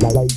Bye.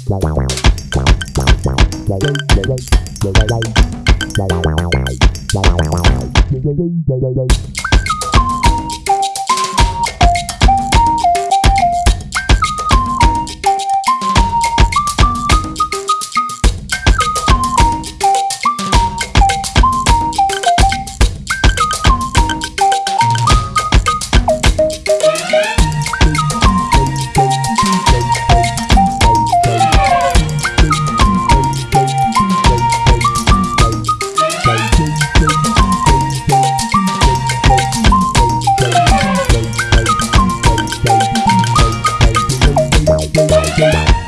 Yeah.